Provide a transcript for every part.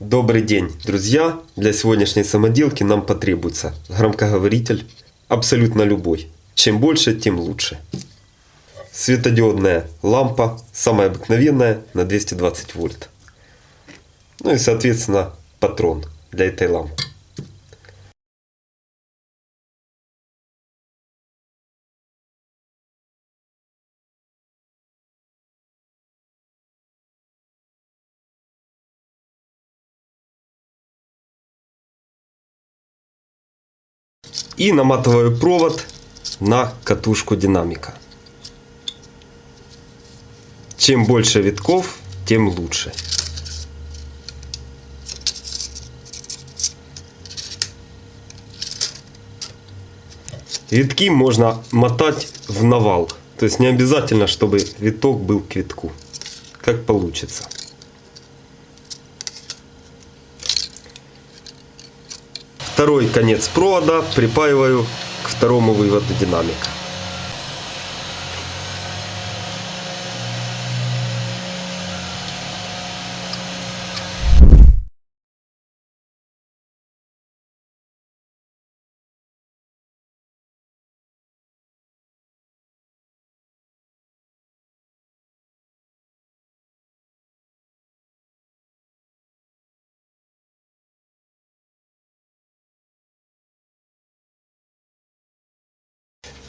Добрый день, друзья! Для сегодняшней самоделки нам потребуется громкоговоритель, абсолютно любой. Чем больше, тем лучше. Светодиодная лампа, самая обыкновенная, на 220 вольт. Ну и, соответственно, патрон для этой лампы. И наматываю провод на катушку динамика. Чем больше витков, тем лучше. Витки можно мотать в навал. То есть не обязательно, чтобы виток был к витку. Как получится. Второй конец провода припаиваю к второму выводу динамика.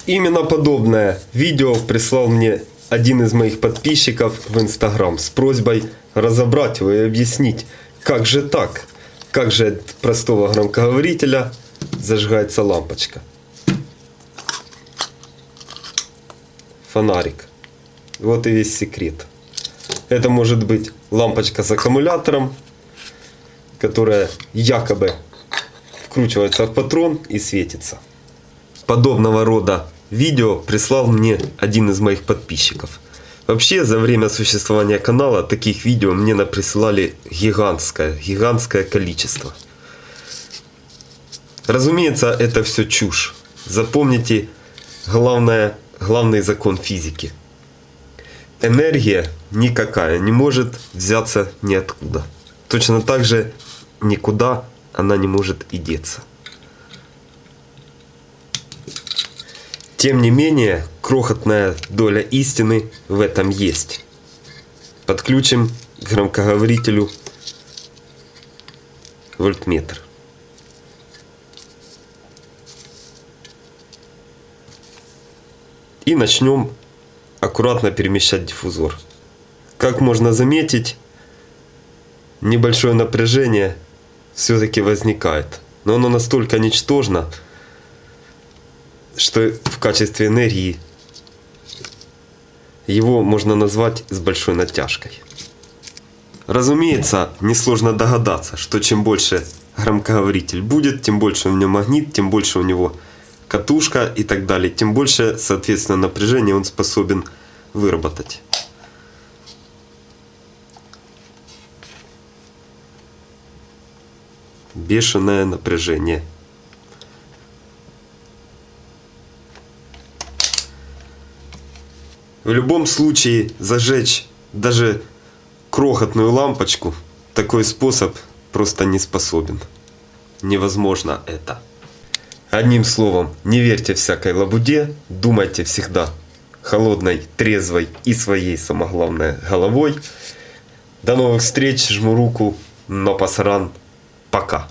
Именно подобное видео прислал мне один из моих подписчиков в Инстаграм с просьбой разобрать его и объяснить, как же так, как же от простого громкоговорителя зажигается лампочка. Фонарик. Вот и весь секрет. Это может быть лампочка с аккумулятором, которая якобы вкручивается в патрон и светится подобного рода видео прислал мне один из моих подписчиков. Вообще, за время существования канала таких видео мне присылали гигантское, гигантское количество. Разумеется, это все чушь. Запомните главное, главный закон физики. Энергия никакая не может взяться ниоткуда. Точно так же никуда она не может и деться. Тем не менее, крохотная доля истины в этом есть. Подключим к громкоговорителю вольтметр. И начнем аккуратно перемещать диффузор. Как можно заметить, небольшое напряжение все-таки возникает. Но оно настолько ничтожно, что в качестве энергии его можно назвать с большой натяжкой. Разумеется, несложно догадаться, что чем больше громкоговоритель будет, тем больше у него магнит, тем больше у него катушка и так далее, тем больше, соответственно, напряжение он способен выработать. Бешеное напряжение. В любом случае зажечь даже крохотную лампочку такой способ просто не способен. Невозможно это. Одним словом, не верьте всякой лабуде, думайте всегда холодной, трезвой и своей, самое главное, головой. До новых встреч, жму руку, но пасаран, пока.